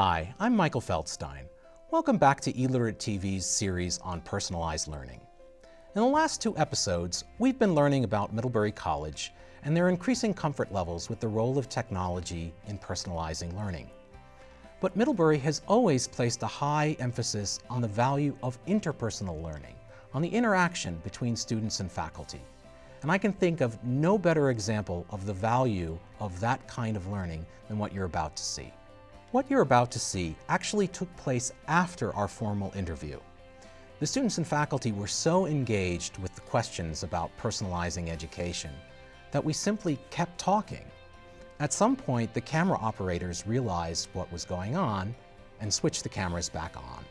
Hi, I'm Michael Feldstein. Welcome back to eLiterate TV's series on personalized learning. In the last two episodes, we've been learning about Middlebury College and their increasing comfort levels with the role of technology in personalizing learning. But Middlebury has always placed a high emphasis on the value of interpersonal learning, on the interaction between students and faculty. And I can think of no better example of the value of that kind of learning than what you're about to see. What you're about to see actually took place after our formal interview. The students and faculty were so engaged with the questions about personalizing education that we simply kept talking. At some point, the camera operators realized what was going on and switched the cameras back on.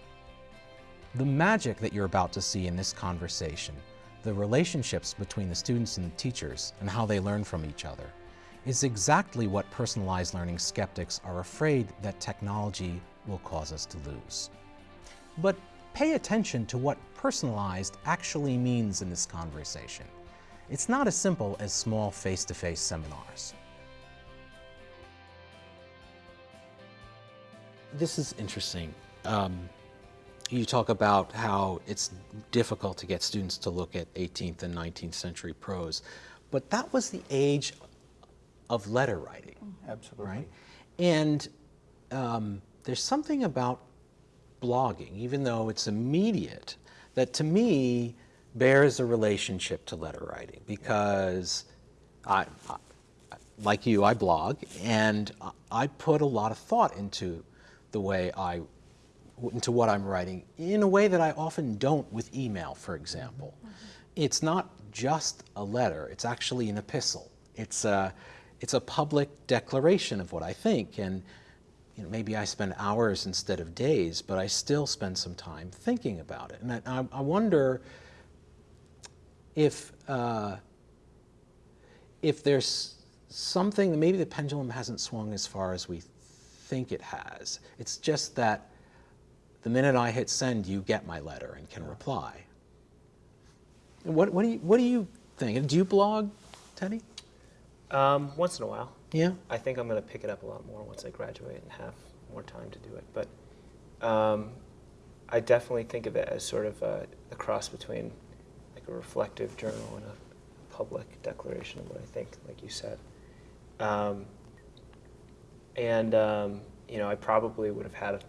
The magic that you're about to see in this conversation the relationships between the students and the teachers and how they learn from each other is exactly what personalized learning skeptics are afraid that technology will cause us to lose. But pay attention to what personalized actually means in this conversation. It's not as simple as small face-to-face -face seminars. This is interesting. Um, you talk about how it's difficult to get students to look at 18th and 19th century prose, but that was the age of letter writing. Mm-hmm. Absolutely. Right? And um, there's something about blogging, even though it's immediate, that to me bears a relationship to letter writing because I, I like you, I blog, and I put a lot of thought into the way I into what I'm writing in a way that I often don't with email, for example. Mm -hmm. It's not just a letter, it's actually an epistle. It's a, it's a public declaration of what I think. And you know, maybe I spend hours instead of days, but I still spend some time thinking about it. And I, I wonder if, uh, if there's something, that maybe the pendulum hasn't swung as far as we think it has. It's just that the minute I hit send, you get my letter and can reply. What, what, do you, what do you think? Do you blog, Teddy? Um, once in a while. Yeah? I think I'm going to pick it up a lot more once I graduate and have more time to do it. But um, I definitely think of it as sort of a, a, cross between like a reflective journal and a public declaration of what I think, like you said. Um, and, um, you know, I probably would have had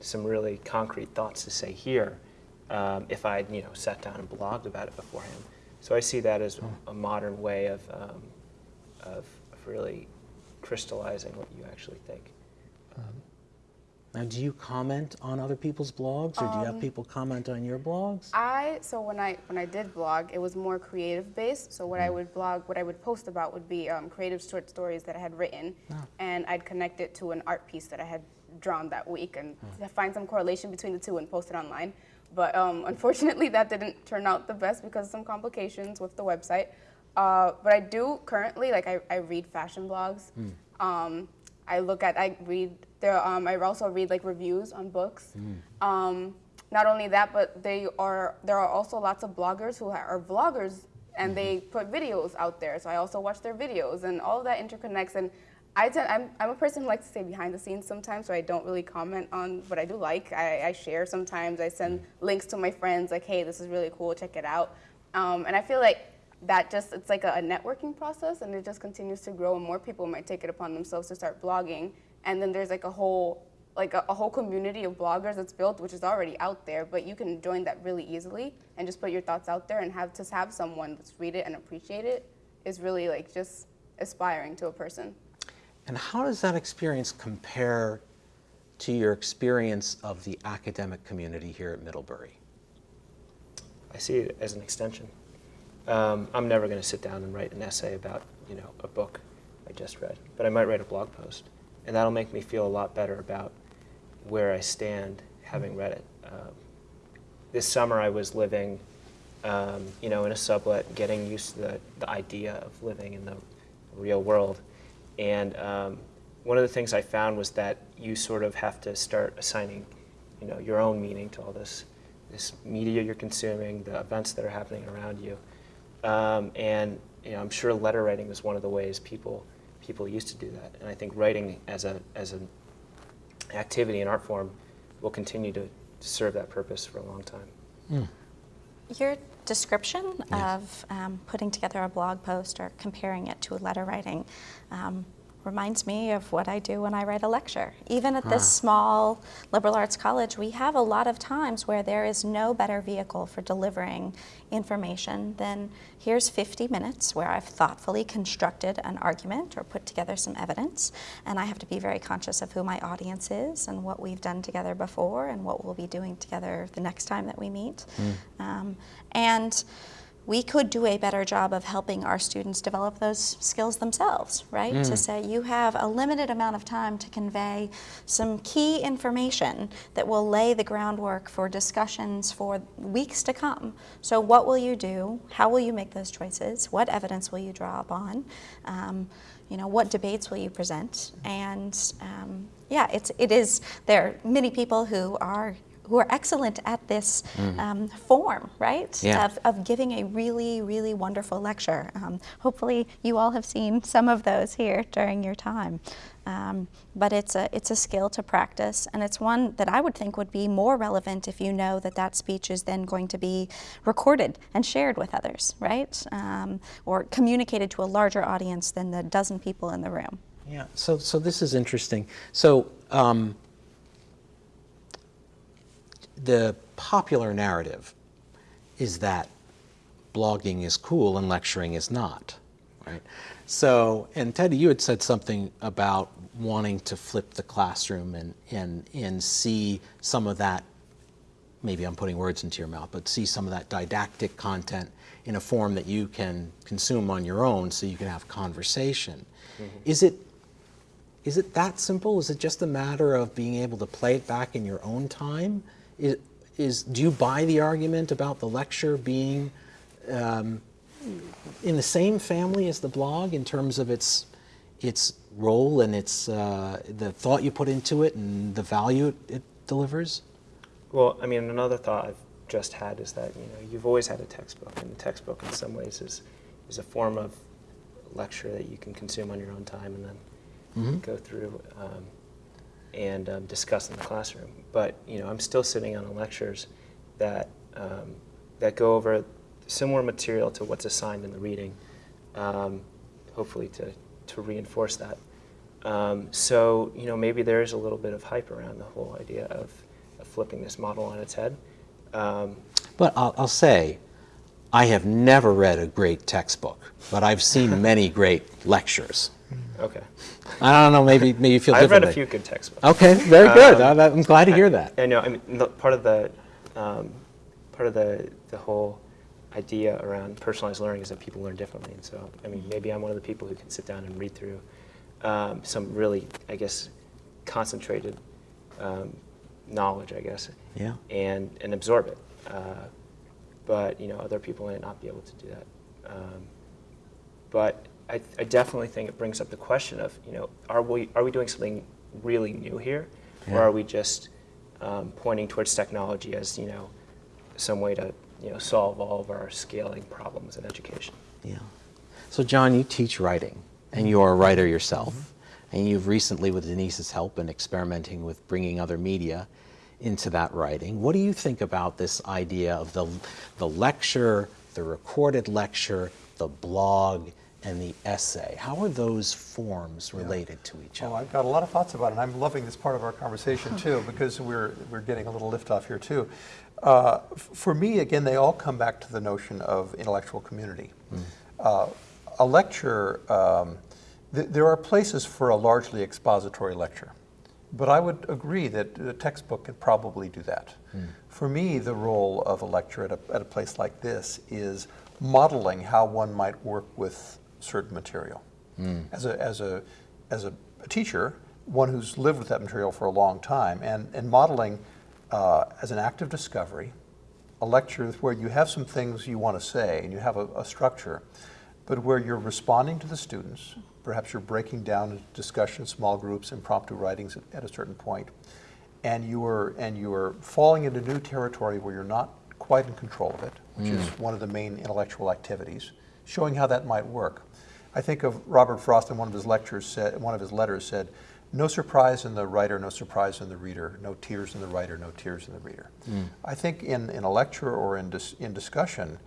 some really concrete thoughts to say here um, if I had you know sat down and blogged about it beforehand. So I see that as a modern way of, um, of, of, really crystallizing what you actually think. Um, now, do you comment on other people's blogs, or do you have um, people comment on your blogs? I so when I when I did blog, it was more creative based. So what mm. I would blog, what I would post about would be um, creative short stories that I had written, oh. and I'd connect it to an art piece that I had drawn that week and mm. find some correlation between the two and post it online. But um, unfortunately, that didn't turn out the best because of some complications with the website. Uh, but I do currently, like I, I read fashion blogs. Mm. Um, I look at, I read, there, um, I also read like reviews on books. Mm. not only that, but they are, there are also lots of bloggers who are vloggers and mm -hmm. they put videos out there. So I also watch their videos and all of that interconnects. And I tend, I'm, I'm a person who likes to stay behind the scenes sometimes, so I don't really comment on what I do like. I, I share sometimes. I send links to my friends, like, hey, this is really cool, check it out. Um, and I feel like that just, it's like a, a, networking process, and it just continues to grow, and more people might take it upon themselves to start blogging. And then there's like a whole, like a, a whole community of bloggers that's built, which is already out there, but you can join that really easily and just put your thoughts out there and have to have someone that's read it and appreciate it is really like just aspiring to a person. And how does that experience compare to your experience of the academic community here at Middlebury? I see it as an extension. Um, I'm never going to sit down and write an essay about, you know, a book I just read, but I might write a blog post, and that'll make me feel a lot better about where I stand having read it. Um, this summer I was living, um, you know, in a sublet, getting used to the, the idea of living in the real world, and um, one of the things I found was that you sort of have to start assigning, you know, your own meaning to all this, this media you're consuming, the events that are happening around you. Um, and you know, I'm sure letter writing was one of the ways people people used to do that. And I think writing as a as a activity and art form will continue to serve that purpose for a long time. Your description of um, putting together a blog post or comparing it to a letter writing um, reminds me of what I do when I write a lecture. Even at this small liberal arts college, we have a lot of times where there is no better vehicle for delivering information than here's 50 minutes where I've thoughtfully constructed an argument or put together some evidence, and I have to be very conscious of who my audience is and what we've done together before and what we'll be doing together the next time that we meet. Um, and we could do a better job of helping our students develop those skills themselves, right? To say you have a limited amount of time to convey some key information that will lay the groundwork for discussions for weeks to come. So, what will you do? How will you make those choices? What evidence will you draw upon? Um, you know, what debates will you present? And um, yeah, it's it is. There are many people who are who are excellent at this um, form, right? Yeah. Of, of giving a really, really wonderful lecture. Um, hopefully, you all have seen some of those here during your time. Um, but it's a, it's a skill to practice, and it's one that I would think would be more relevant if you know that that speech is then going to be recorded and shared with others, right? Um, or communicated to a larger audience than the dozen people in the room. Yeah, so, so this is interesting. So um, the popular narrative is that blogging is cool and lecturing is not, right? So, and Teddy, you had said something about wanting to flip the classroom and, and, and see some of that, maybe I'm putting words into your mouth, but see some of that didactic content in a form that you can consume on your own so you can have conversation. Mm-hmm. Is it is it that simple? Is it just a matter of being able to play it back in your own time? Is, is do you buy the argument about the lecture being um, in the same family as the blog in terms of its its role and its uh, the thought you put into it and the value it, it delivers? Well, I mean, another thought I've just had is that you know you've always had a textbook, and the textbook in some ways is is a form of lecture that you can consume on your own time and then go through um, and um, discuss in the classroom. But you know, I'm still sitting on lectures that um, that go over similar material to what's assigned in the reading, um, hopefully to to reinforce that. Um, so you know, maybe there is a little bit of hype around the whole idea of, of flipping this model on its head. Um, But I'll, I'll say, I have never read a great textbook, but I've seen many great lectures. Okay, I don't know, maybe maybe you feel I've read a few good textbooks. Okay, very good. Um, I'm glad to hear that. I know. I mean, part of the um, part of the the whole idea around personalized learning is that people learn differently, and so I mean, maybe I'm one of the people who can sit down and read through um, some really, I guess, concentrated um, knowledge, I guess, Yeah. and and absorb it. Uh, but you know, other people might not be able to do that. Um, but I, I definitely think it brings up the question of, you know, are we, are we doing something really new here? Yeah. Or are we just um, pointing towards technology as, you know, some way to, you know, solve all of our scaling problems in education? Yeah. So, John, you teach writing, and you are a writer yourself, and you've recently, with Denise's help, been experimenting with bringing other media into that writing. What do you think about this idea of the, the lecture, the recorded lecture, the blog, and the essay? How are those forms related to each Oh, other? I've got a lot of thoughts about it, and I'm loving this part of our conversation too, because we're, we're getting a little lift off here too. Uh, for me, again, they all come back to the notion of intellectual community. Uh, a lecture, um, th- there are places for a largely expository lecture, but I would agree that a textbook could probably do that. For me, the role of a lecture at a, at a place like this is modeling how one might work with certain material. As, a, as, a, as a teacher, one who's lived with that material for a long time, and, and modeling uh, as an act of discovery, a lecture where you have some things you want to say and you have a, a structure, but where you're responding to the students, perhaps you're breaking down into discussion, small groups, impromptu writings at, at a certain point, and you are and you are falling into new territory where you're not quite in control of it, which is one of the main intellectual activities, showing how that might work. I think of Robert Frost in one of his lectures said, one of his letters said, no surprise in the writer, no surprise in the reader, no tears in the writer, no tears in the reader. I think in, in a lecture or in, dis, in discussion,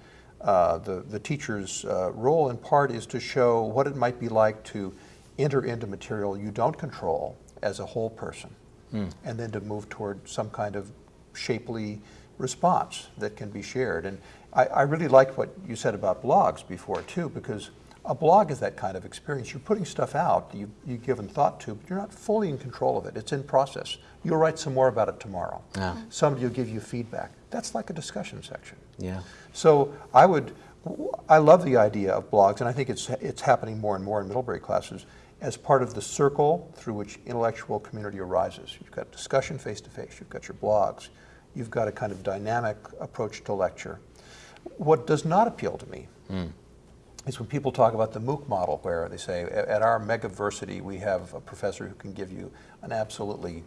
uh, the, the teacher's uh, role in part is to show what it might be like to enter into material you don't control as a whole person, and then to move toward some kind of shapely response that can be shared. And I, I really liked what you said about blogs before too, because a blog is that kind of experience. You're putting stuff out you, you've given thought to, but you're not fully in control of it. It's in process. You'll write some more about it tomorrow. Yeah. Somebody will give you feedback. That's like a discussion section. Yeah. So I would, I love the idea of blogs, and I think it's, it's happening more and more in Middlebury classes as part of the circle through which intellectual community arises. You've got discussion face to face, you've got your blogs, you've got a kind of dynamic approach to lecture. What does not appeal to me is when people talk about the MOOC model, where they say, at our megaversity, we have a professor who can give you an absolutely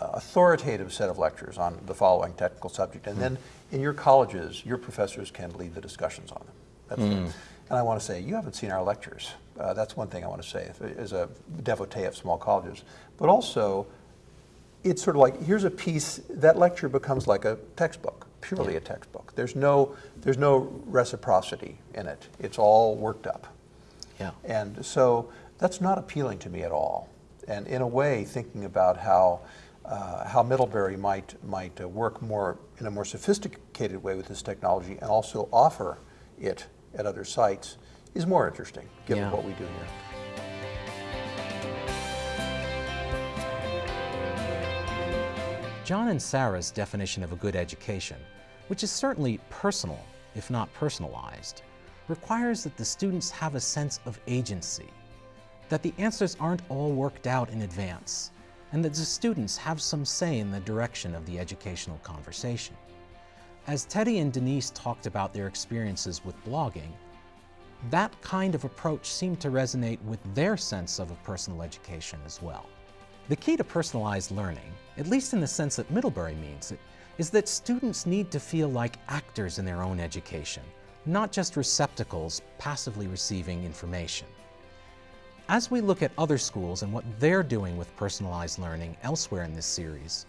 uh, authoritative set of lectures on the following technical subject, and then in your colleges, your professors can lead the discussions on them. That's the- and I want to say, you haven't seen our lectures. Uh, that's one thing I want to say if- as a devotee of small colleges. But also, it's sort of like here's a piece that lecture becomes like a textbook purely a textbook there's no there's no reciprocity in it it's all worked up Yeah. and so that's not appealing to me at all and in a way thinking about how uh, how Middlebury might might uh, work more in a more sophisticated way with this technology and also offer it at other sites is more interesting given Yeah. what we do here. John and Sarah's definition of a good education, which is certainly personal, if not personalized, requires that the students have a sense of agency, that the answers aren't all worked out in advance, and that the students have some say in the direction of the educational conversation. As Teddy and Denise talked about their experiences with blogging, that kind of approach seemed to resonate with their sense of a personal education as well. The key to personalized learning, at least in the sense that Middlebury means it, is that students need to feel like actors in their own education, not just receptacles passively receiving information. As we look at other schools and what they're doing with personalized learning elsewhere in this series,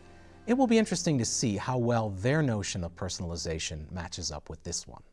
it will be interesting to see how well their notion of personalization matches up with this one.